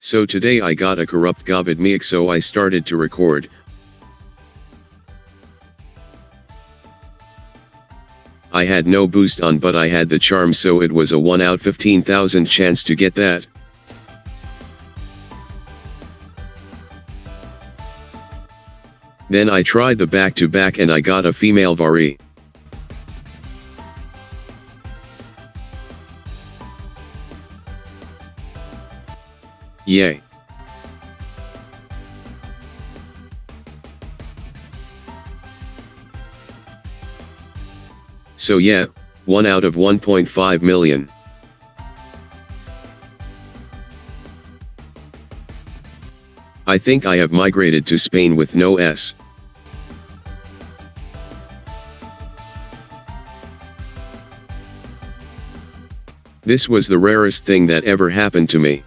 So today I got a corrupt Gobit mic so I started to record. I had no boost on but I had the charm so it was a 1 out 15,000 chance to get that. Then I tried the back to back and I got a female Vari. Yay. So yeah, 1 out of 1.5 million. I think I have migrated to Spain with no S. This was the rarest thing that ever happened to me.